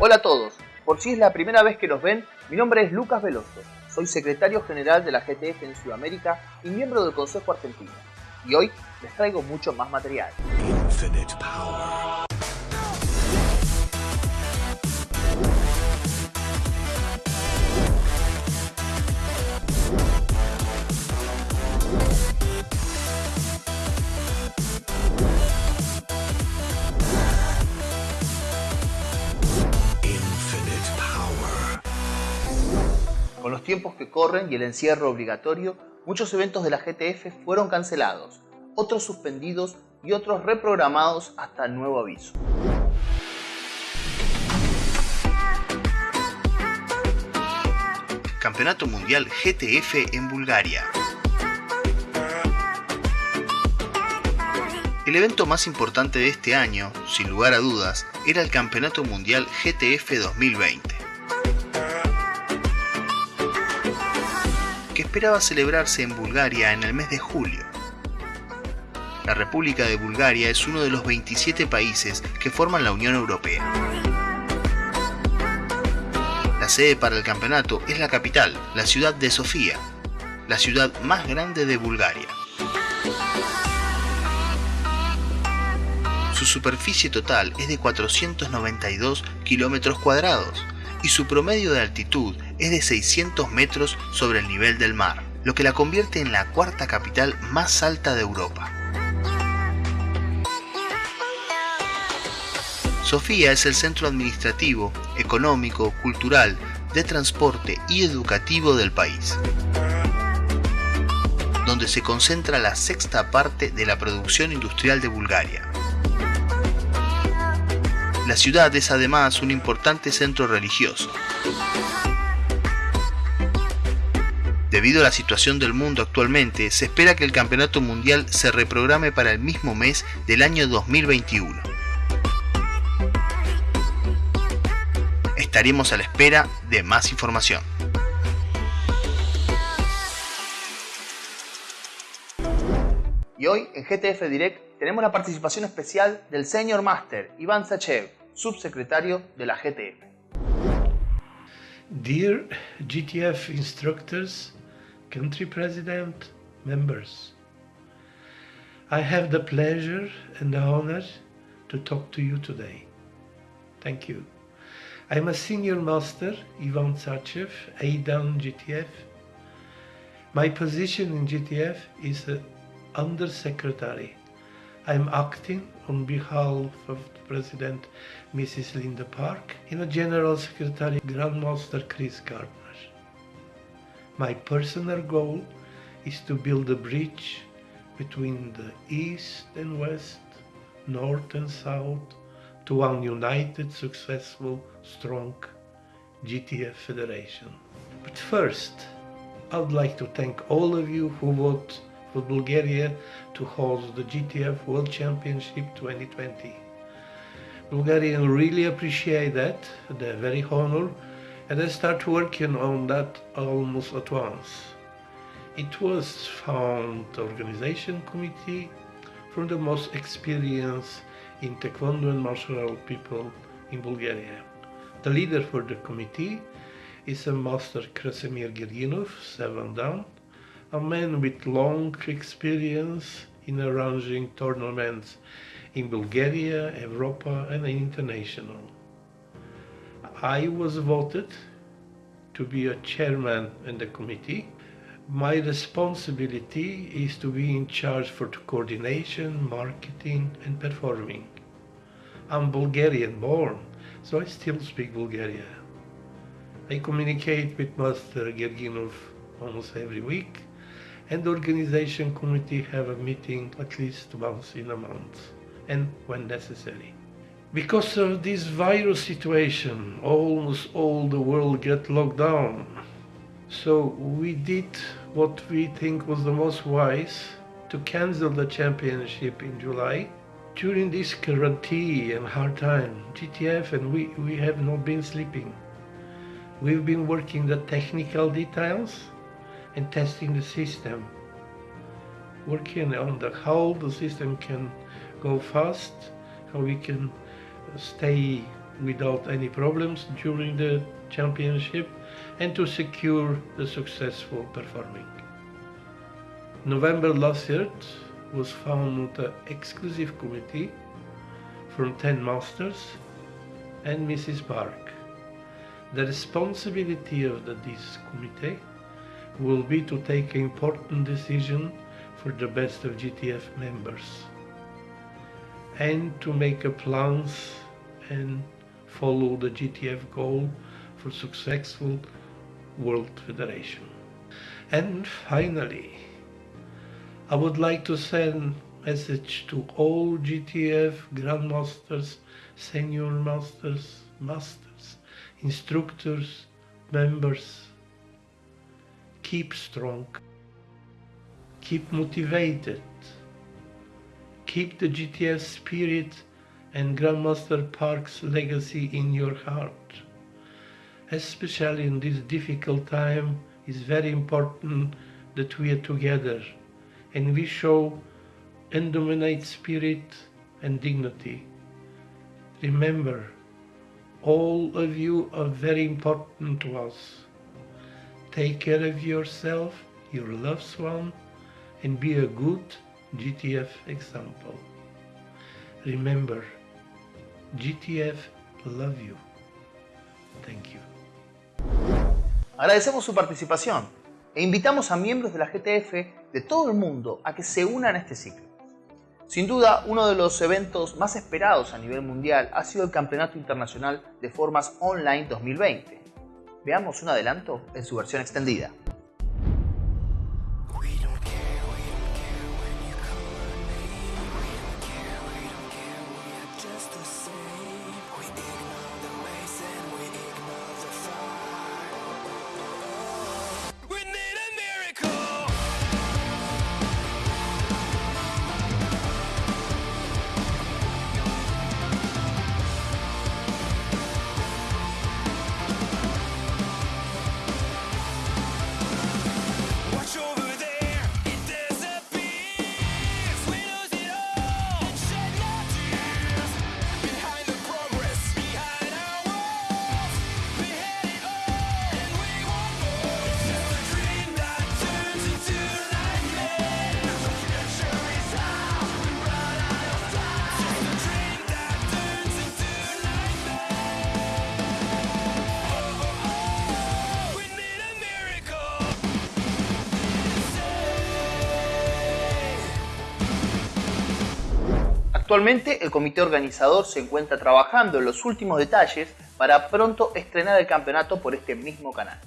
Hola a todos, por si es la primera vez que nos ven, mi nombre es Lucas Veloso, soy secretario general de la GTF en Sudamérica y miembro del Consejo Argentino. Y hoy les traigo mucho más material. Tiempos que corren y el encierro obligatorio, muchos eventos de la GTF fueron cancelados, otros suspendidos y otros reprogramados hasta nuevo aviso. Campeonato Mundial GTF en Bulgaria. El evento más importante de este año, sin lugar a dudas, era el Campeonato Mundial GTF 2020, esperaba celebrarse en Bulgaria en el mes de julio. La República de Bulgaria es uno de los 27 países que forman la Unión Europea. La sede para el campeonato es la capital, la ciudad de Sofía, la ciudad más grande de Bulgaria. Su superficie total es de 492 kilómetros cuadrados y su promedio de altitud es de 600 metros sobre el nivel del mar, lo que la convierte en la cuarta capital más alta de Europa. Sofía es el centro administrativo, económico, cultural, de transporte y educativo del país, donde se concentra la sexta parte de la producción industrial de Bulgaria. La ciudad es además un importante centro religioso. Debido a la situación del mundo actualmente, se espera que el Campeonato Mundial se reprograme para el mismo mes del año 2021. Estaremos a la espera de más información. Y hoy en GTF Direct tenemos la participación especial del Senior Master Iván Sachev, subsecretario de la GTF. Dear GTF instructors, country president, members, I have the pleasure and the honor to talk to you today. Thank you. I'm a senior master, Ivan Tsachev, ADAN GTF. My position in GTF is a undersecretary. I'm acting on behalf of President Mrs. Linda Park and the General Secretary Grandmaster Chris Gardner. My personal goal is to build a bridge between the East and West, North and South, to one united, successful, strong GTF Federation. But first, I would like to thank all of you who voted for Bulgaria to host the GTF World Championship 2020. Bulgarians really appreciate that, they're very honored, and I start working on that almost at once. It was found organization committee from the most experienced in Taekwondo and martial art people in Bulgaria. The leader for the committee is a master Krasimir Gerginov, seven down, a man with long experience in arranging tournaments in Bulgaria, Europa and international. I was voted to be a chairman in the committee. My responsibility is to be in charge for the coordination, marketing and performing. I'm Bulgarian born, so I still speak Bulgaria. I communicate with Master Gerginov almost every week and the organization committee have a meeting at least once in a month and when necessary. Because of this virus situation, almost all the world get locked down. So we did what we think was the most wise to cancel the championship in July. During this quarantine and hard time, GTF and we, we have not been sleeping. We've been working the technical details and testing the system. working on the how the system can go fast, how we can stay without any problems during the championship and to secure the successful performing. November last year was found an exclusive committee from 10 masters and Mrs. Park. The responsibility of the, this committee will be to take important decision for the best of GTF members and to make a plans and follow the GTF goal for successful World Federation. And finally, I would like to send message to all GTF Grandmasters, Senior Masters, Masters, Instructors, members. Keep strong. Keep motivated. Keep the GTF spirit and Grandmaster Park's legacy in your heart. Especially in this difficult time, it's very important that we are together and we show indominate spirit and dignity. Remember, all of you are very important to us. Take care of yourself, your loved one, and be a good GTF example. Remember, GTF love you. Thank you. Agradecemos su participación e invitamos a miembros de la GTF de todo el mundo a que se unan a este ciclo. Sin duda, uno de los eventos más esperados a nivel mundial ha sido el Campeonato Internacional de Formas Online 2020. Veamos un adelanto en su versión extendida. Actualmente el comité organizador se encuentra trabajando en los últimos detalles para pronto estrenar el campeonato por este mismo canal.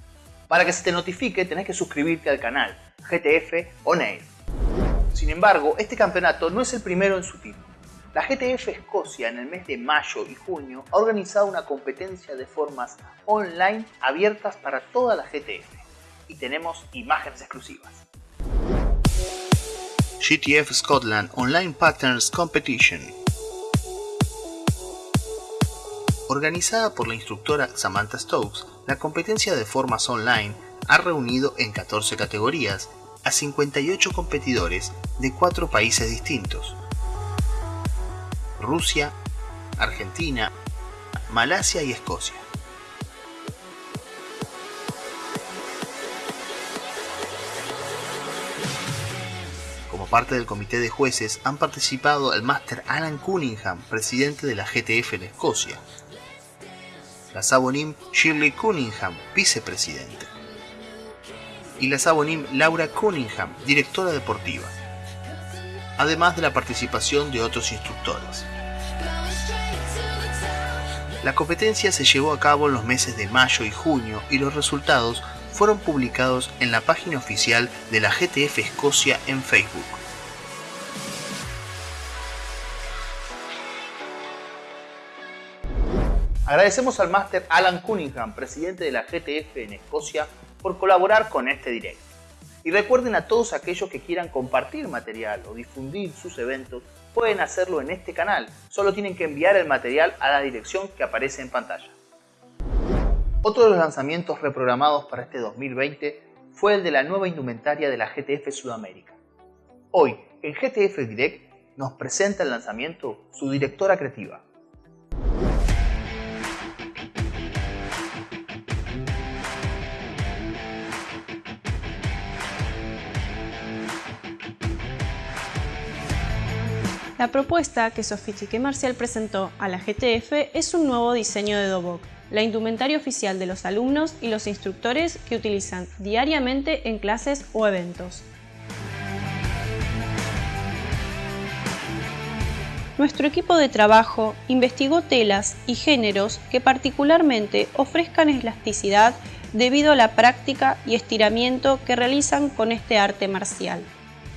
Para que se te notifique tenés que suscribirte al canal GTF On Air. Sin embargo, este campeonato no es el primero en su tipo. La GTF Escocia en el mes de mayo y junio ha organizado una competencia de formas online abiertas para toda la GTF. Y tenemos imágenes exclusivas. GTF Scotland Online Patterns Competition. Organizada por la instructora Samantha Stokes, la competencia de formas online ha reunido en 14 categorías a 58 competidores de 4 países distintos. Rusia, Argentina, Malasia y Escocia. Parte del comité de jueces han participado el máster Alan Cunningham, presidente de la GTF en Escocia, la Sabonim Shirley Cunningham, vicepresidente, y la Sabonim Laura Cunningham, directora deportiva, además de la participación de otros instructores. La competencia se llevó a cabo en los meses de mayo y junio y los resultados fueron publicados en la página oficial de la GTF Escocia en Facebook. Agradecemos al máster Alan Cunningham, presidente de la GTF en Escocia, por colaborar con este directo. Y recuerden a todos aquellos que quieran compartir material o difundir sus eventos, pueden hacerlo en este canal. Solo tienen que enviar el material a la dirección que aparece en pantalla. Otro de los lanzamientos reprogramados para este 2020 fue el de la nueva indumentaria de la GTF Sudamérica. Hoy, en GTF Direct, nos presenta el lanzamiento su directora creativa. La propuesta que Sofistique Marcial presentó a la GTF es un nuevo diseño de Dobok, la indumentaria oficial de los alumnos y los instructores que utilizan diariamente en clases o eventos. Nuestro equipo de trabajo investigó telas y géneros que particularmente ofrezcan elasticidad debido a la práctica y estiramiento que realizan con este arte marcial.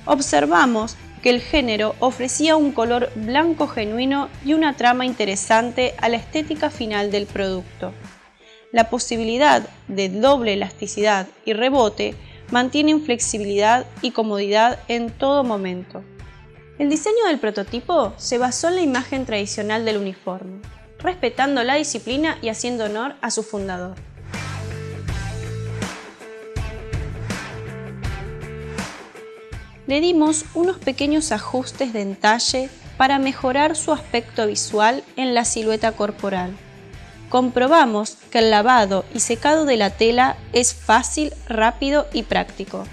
Observamos que el género ofrecía un color blanco genuino y una trama interesante a la estética final del producto. La posibilidad de doble elasticidad y rebote mantienen flexibilidad y comodidad en todo momento. El diseño del prototipo se basó en la imagen tradicional del uniforme, respetando la disciplina y haciendo honor a su fundador. Le dimos unos pequeños ajustes de entalle para mejorar su aspecto visual en la silueta corporal. Comprobamos que el lavado y secado de la tela es fácil, rápido y práctico.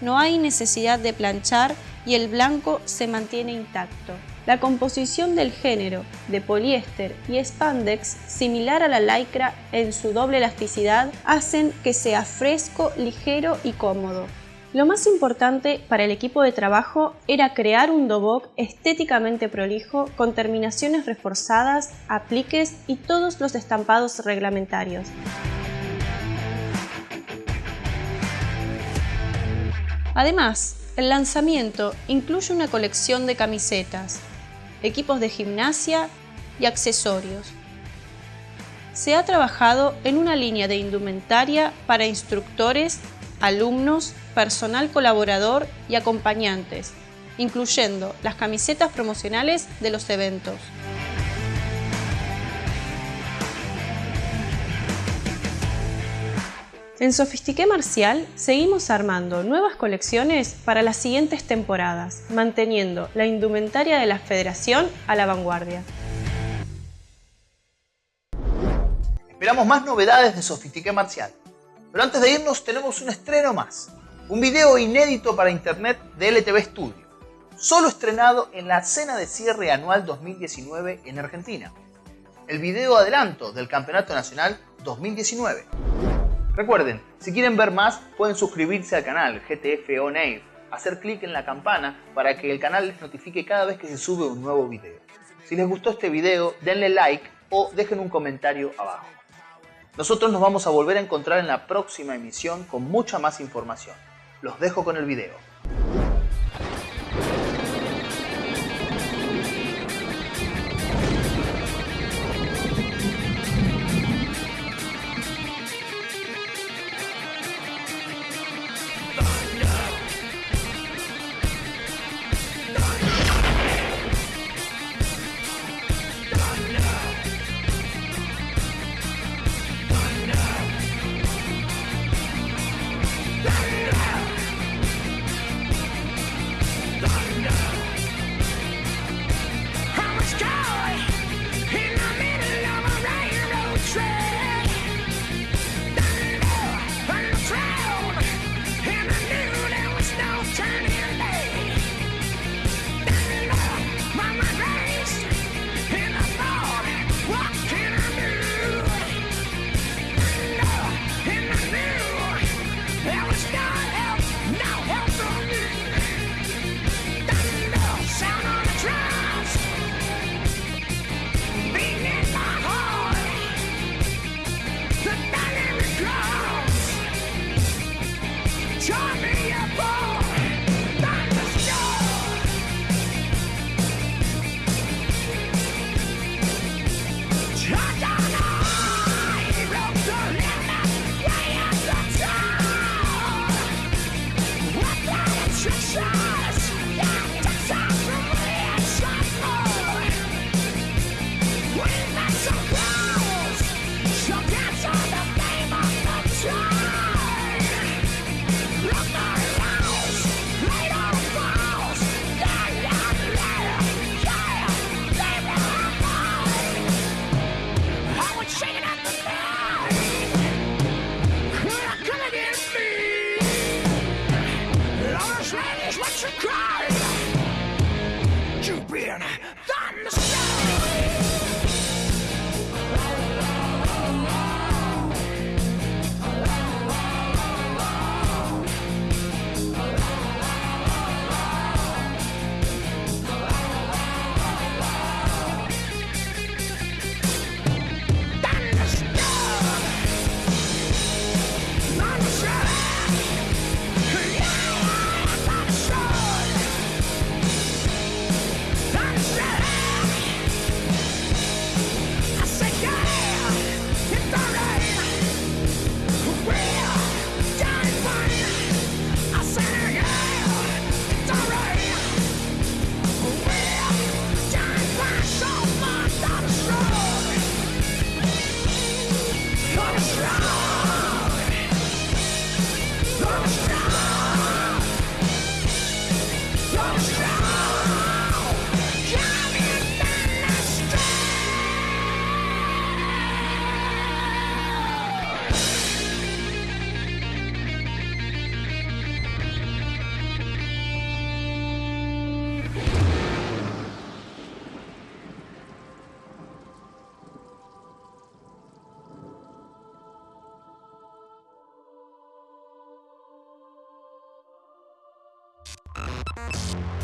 No hay necesidad de planchar y el blanco se mantiene intacto. La composición del género de poliéster y spandex, similar a la lycra en su doble elasticidad, hacen que sea fresco, ligero y cómodo. Lo más importante para el equipo de trabajo era crear un dobok estéticamente prolijo con terminaciones reforzadas, apliques y todos los estampados reglamentarios. Además, el lanzamiento incluye una colección de camisetas, equipos de gimnasia y accesorios. Se ha trabajado en una línea de indumentaria para instructores, alumnos, personal colaborador y acompañantes, incluyendo las camisetas promocionales de los eventos. En Sofistique Marcial seguimos armando nuevas colecciones para las siguientes temporadas, manteniendo la indumentaria de la Federación a la vanguardia. Esperamos más novedades de Sofistique Marcial. Pero antes de irnos tenemos un estreno más. Un video inédito para internet de LTV Studio. Solo estrenado en la cena de cierre anual 2019 en Argentina. El video adelanto del Campeonato Nacional 2019. Recuerden, si quieren ver más, pueden suscribirse al canal GTF On Air, hacer clic en la campana para que el canal les notifique cada vez que se sube un nuevo video. Si les gustó este video, denle like o dejen un comentario abajo. Nosotros nos vamos a volver a encontrar en la próxima emisión con mucha más información. Los dejo con el video. Search. Bye.